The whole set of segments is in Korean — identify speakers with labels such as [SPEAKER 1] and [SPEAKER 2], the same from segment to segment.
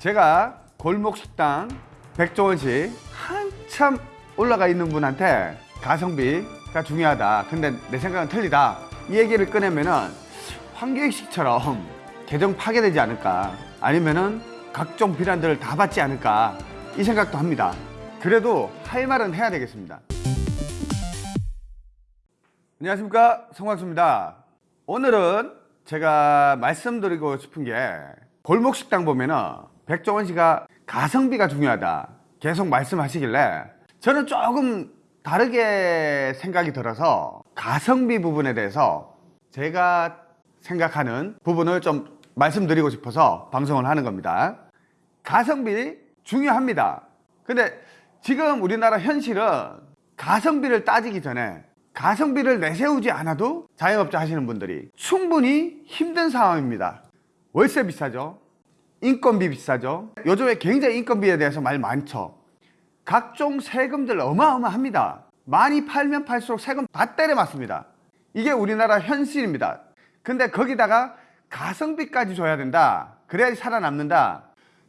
[SPEAKER 1] 제가 골목 식당 백종원 씨 한참 올라가 있는 분한테 가성비가 중요하다. 근데 내 생각은 틀리다. 이 얘기를 꺼내면은 황교익식처럼 계정 파괴되지 않을까. 아니면은 각종 비난들을 다 받지 않을까. 이 생각도 합니다. 그래도 할 말은 해야 되겠습니다. 안녕하십니까 성광수입니다 오늘은 제가 말씀드리고 싶은 게 골목식당 보면은 백종원 씨가 가성비가 중요하다. 계속 말씀하시길래 저는 조금 다르게 생각이 들어서 가성비 부분에 대해서 제가 생각하는 부분을 좀 말씀드리고 싶어서 방송을 하는 겁니다. 가성비 중요합니다. 근데 지금 우리나라 현실은 가성비를 따지기 전에 가성비를 내세우지 않아도 자영업자 하시는 분들이 충분히 힘든 상황입니다. 월세 비싸죠 인건비 비싸죠. 요즘에 굉장히 인건비에 대해서 말 많죠. 각종 세금들 어마어마합니다. 많이 팔면 팔수록 세금 다 때려 맞습니다. 이게 우리나라 현실입니다. 근데 거기다가 가성비까지 줘야 된다. 그래야지 살아남는다.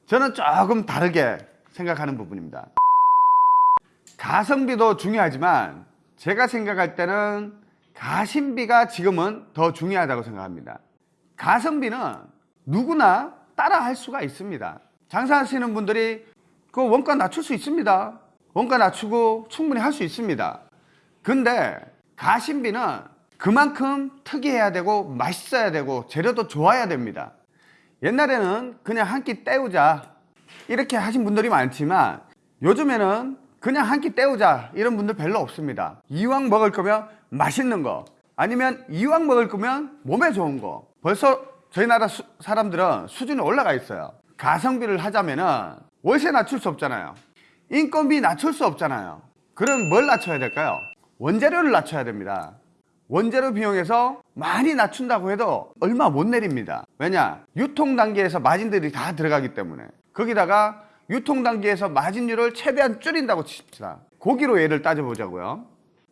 [SPEAKER 1] 저는 조금 다르게 생각하는 부분입니다. 가성비도 중요하지만 제가 생각할 때는 가심비가 지금은 더 중요하다고 생각합니다. 가성비는 누구나 따라 할 수가 있습니다. 장사하시는 분들이 그 원가 낮출 수 있습니다. 원가 낮추고 충분히 할 수 있습니다. 근데 가심비는 그만큼 특이해야 되고 맛있어야 되고 재료도 좋아야 됩니다. 옛날에는 그냥 한 끼 때우자 이렇게 하신 분들이 많지만 요즘에는 그냥 한 끼 때우자 이런 분들 별로 없습니다. 이왕 먹을 거면 맛있는 거 아니면 이왕 먹을 거면 몸에 좋은 거. 벌써 저희 나라 수, 사람들은 수준이 올라가 있어요. 가성비를 하자면은 월세 낮출 수 없잖아요. 인건비 낮출 수 없잖아요. 그럼 뭘 낮춰야 될까요? 원재료를 낮춰야 됩니다. 원재료 비용에서 많이 낮춘다고 해도 얼마 못 내립니다. 왜냐? 유통 단계에서 마진들이 다 들어가기 때문에. 거기다가 유통 단계에서 마진율을 최대한 줄인다고 칩시다. 고기로 예를 따져보자고요.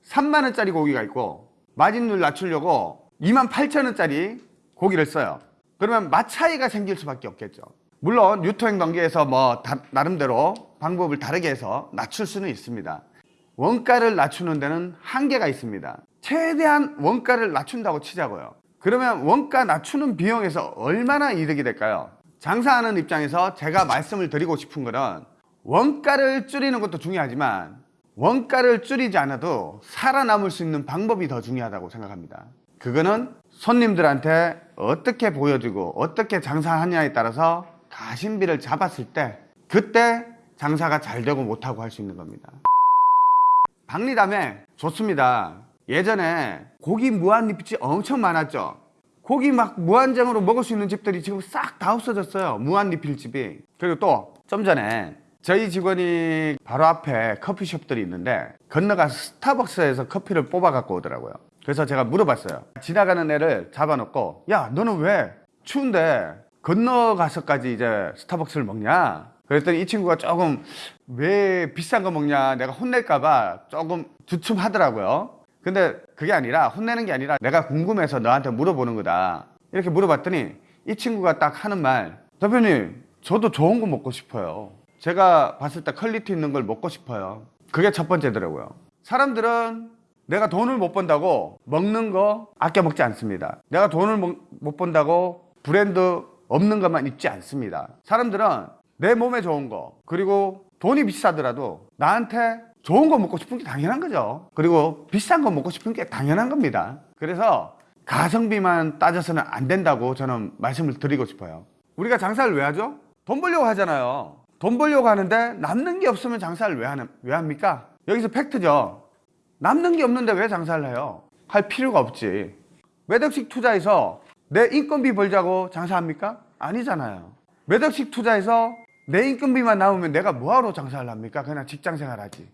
[SPEAKER 1] 3만원짜리 고기가 있고 마진율 낮추려고 2만 8천원짜리 고기를 써요 그러면 맛 차이가 생길 수밖에 없겠죠. 물론 유통 단계에서 뭐 다, 나름대로 방법을 다르게 해서 낮출 수는 있습니다. 원가를 낮추는 데는 한계가 있습니다. 최대한 원가를 낮춘다고 치자고요. 그러면 원가 낮추는 비용에서 얼마나 이득이 될까요? 장사하는 입장에서 제가 말씀을 드리고 싶은 것은 원가를 줄이는 것도 중요하지만 원가를 줄이지 않아도 살아남을 수 있는 방법이 더 중요하다고 생각합니다. 그거는 손님들한테 어떻게 보여주고 어떻게 장사하냐에 따라서 가심비를 잡았을 때 그때 장사가 잘 되고 못하고 할 수 있는 겁니다. 박리담에 좋습니다. 예전에 고기 무한리필집 엄청 많았죠. 고기 막 무한정으로 먹을 수 있는 집들이 지금 싹 다 없어졌어요. 무한리필집이. 그리고 또 좀 전에 저희 직원이 바로 앞에 커피숍들이 있는데 건너가서 스타벅스에서 커피를 뽑아 갖고 오더라고요 그래서 제가 물어봤어요. 지나가는 애를 잡아놓고 야 너는 왜 추운데 건너가서까지 이제 스타벅스를 먹냐? 그랬더니 이 친구가 조금 왜 비싼 거 먹냐? 내가 혼낼까봐 조금 주춤하더라고요. 근데 그게 아니라 혼내는 게 아니라 내가 궁금해서 너한테 물어보는 거다. 이렇게 물어봤더니 이 친구가 딱 하는 말 대표님 저도 좋은 거 먹고 싶어요. 제가 봤을 때 quality 있는 걸 먹고 싶어요. 그게 첫 번째더라고요. 사람들은 내가 돈을 못 번다고 먹는 거 아껴 먹지 않습니다. 내가 돈을 못 번다고 브랜드 없는 것만 입지 않습니다. 사람들은 내 몸에 좋은 거 그리고 돈이 비싸더라도 나한테 좋은 거 먹고 싶은 게 당연한 거죠. 그리고 비싼 거 먹고 싶은 게 당연한 겁니다. 그래서 가성비만 따져서는 안 된다고 저는 말씀을 드리고 싶어요. 우리가 장사를 왜 하죠? 돈 벌려고 하잖아요. 돈 벌려고 하는데 남는 게 없으면 장사를 왜, 하는, 왜 합니까? 여기서 팩트죠 남는 게 없는데 왜 장사를 해요? 할 필요가 없지. 몇 억씩 투자해서 내 인건비 벌자고 장사합니까? 아니잖아요. 몇 억씩 투자해서 내 인건비만 나오면 내가 뭐하러 장사를 합니까? 그냥 직장생활 하지.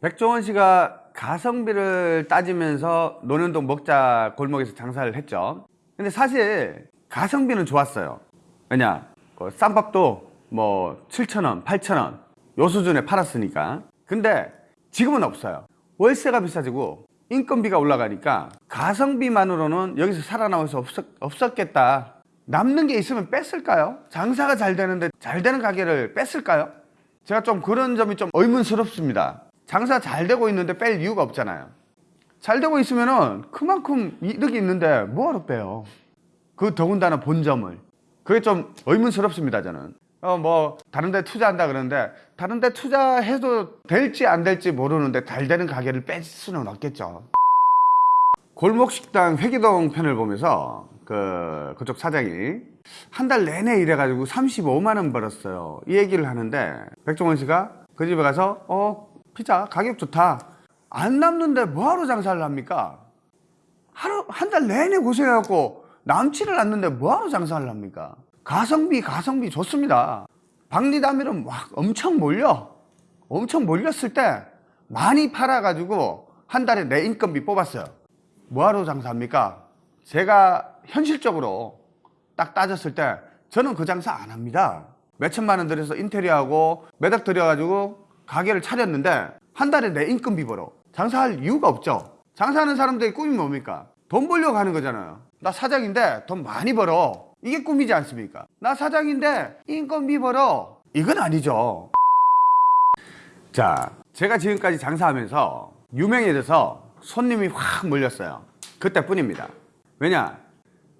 [SPEAKER 1] 백종원 씨가 가성비를 따지면서 노년동 먹자 골목에서 장사를 했죠. 근데 사실 가성비는 좋았어요. 왜냐? 그 쌈밥도 뭐 7,000원 8,000원 요 수준에 팔았으니까. 근데 지금은 없어요 월세가 비싸지고 인건비가 올라가니까 가성비만으로는 여기서 살아남을 수 없었, 없었겠다 남는 게 있으면 뺐을까요? 장사가 잘 되는데 잘 되는 가게를 뺐을까요? 제가 좀 그런 점이 좀 의문스럽습니다. 장사 잘 되고 있는데 뺄 이유가 없잖아요. 잘 되고 있으면 은 그만큼 이득이 있는데 뭐하러 빼요? 그 더군다나 본점을. 그게 좀 의문스럽습니다, 저는. 어, 뭐, 다른 데 투자한다 그러는데, 다른 데 투자해도 될지 안 될지 모르는데, 잘 되는 가게를 뺄 수는 없겠죠. 골목식당 회기동 편을 보면서, 그, 그쪽 사장이 한 달 내내 일해가지고 35만 원 벌었어요. 이 얘기를 하는데, 백종원 씨가 그 집에 가서, 어, 피자 가격 좋다. 안 남는데 뭐하러 장사를 합니까? 하루 한 달 내내 고생해갖고 남지를 않는데 뭐하러 장사를 합니까? 가성비 가성비 좋습니다. 박리담일은 막 엄청 몰려 엄청 몰렸을 때 많이 팔아 가지고 한 달에 내 인건비 뽑았어요. 뭐하러 장사합니까? 제가 현실적으로 딱 따졌을 때 저는 그 장사 안 합니다. 몇 천만 원 들여서 인테리어하고 매덕 들여가지고 가게를 차렸는데 한 달에 내 인건비 벌어 장사할 이유가 없죠. 장사하는 사람들의 꿈이 뭡니까? 돈 벌려고 하는 거잖아요. 나 사장인데 돈 많이 벌어. 이게 꿈이지 않습니까? 나 사장인데 인건비 벌어. 이건 아니죠. 자, 제가 지금까지 장사하면서 유명해져서 손님이 확 몰렸어요. 그때뿐입니다. 왜냐?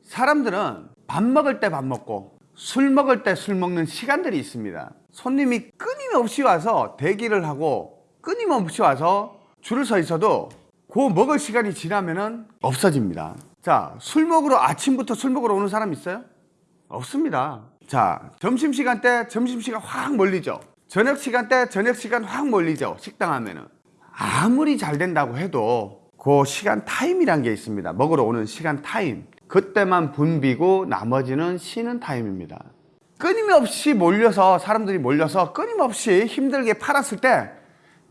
[SPEAKER 1] 사람들은 밥 먹을 때 밥 먹고 술 먹을 때 술 먹는 시간들이 있습니다. 손님이 끊임없이 와서 대기를 하고 끊임없이 와서 줄을 서 있어도 그 먹을 시간이 지나면 은 없어집니다. 자, 술 먹으러 아침부터 술 먹으러 오는 사람 있어요? 없습니다. 자, 점심시간 때 점심시간 확 몰리죠. 저녁 시간 때 저녁 시간 확 몰리죠. 식당 하면은. 아무리 잘 된다고 해도 그 시간 타임이란 게 있습니다. 먹으러 오는 시간 타임. 그때만 붐비고 나머지는 쉬는 타임입니다. 끊임없이 몰려서 사람들이 몰려서 끊임없이 힘들게 팔았을 때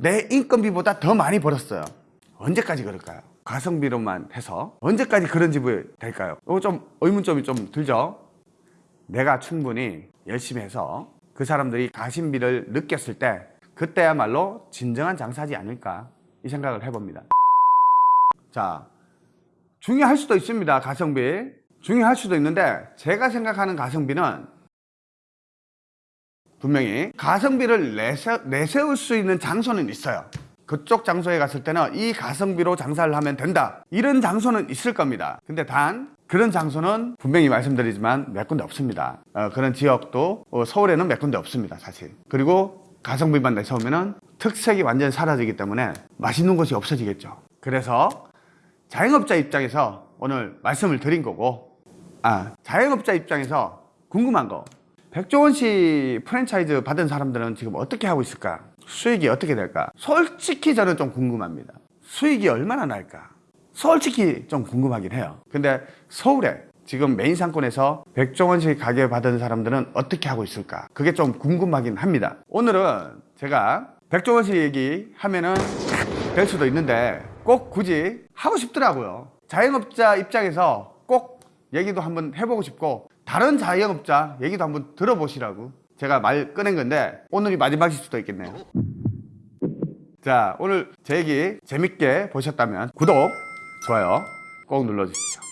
[SPEAKER 1] 내 인건비보다 더 많이 벌었어요. 언제까지 그럴까요? 가성비로만 해서 언제까지 그런 집이 될까요? 이거 좀 의문점이 좀 들죠? 내가 충분히 열심히 해서 그 사람들이 가심비를 느꼈을 때 그때야말로 진정한 장사지 않을까 이 생각을 해봅니다. 자, 중요할 수도 있습니다. 가성비. 중요할 수도 있는데 제가 생각하는 가성비는 분명히 가성비를 내세, 내세울 수 있는 장소는 있어요. 그쪽 장소에 갔을 때는 이 가성비로 장사를 하면 된다. 이런 장소는 있을 겁니다. 근데 단 그런 장소는 분명히 말씀드리지만 몇 군데 없습니다. 어, 그런 지역도 어, 서울에는 몇 군데 없습니다. 사실. 그리고 가성비만 내세우면 특색이 완전히 사라지기 때문에 맛있는 곳이 없어지겠죠. 그래서 자영업자 입장에서 오늘 말씀을 드린 거고 아 자영업자 입장에서 궁금한 거 백종원 씨 프랜차이즈 받은 사람들은 지금 어떻게 하고 있을까? 수익이 어떻게 될까? 솔직히 저는 좀 궁금합니다. 수익이 얼마나 날까? 솔직히 좀 궁금하긴 해요. 근데 서울에 지금 메인 상권에서 백종원 씨 가게 받은 사람들은 어떻게 하고 있을까? 그게 좀 궁금하긴 합니다. 오늘은 제가 백종원 씨 얘기 하면은 될 수도 있는데 꼭 굳이 하고 싶더라고요. 자영업자 입장에서 꼭 얘기도 한번 해보고 싶고 다른 자영업자 얘기도 한번 들어보시라고 제가 말 꺼낸 건데 오늘이 마지막일 수도 있겠네요. 자 오늘 제 얘기 재밌게 보셨다면 구독, 좋아요 꼭 눌러주십시오.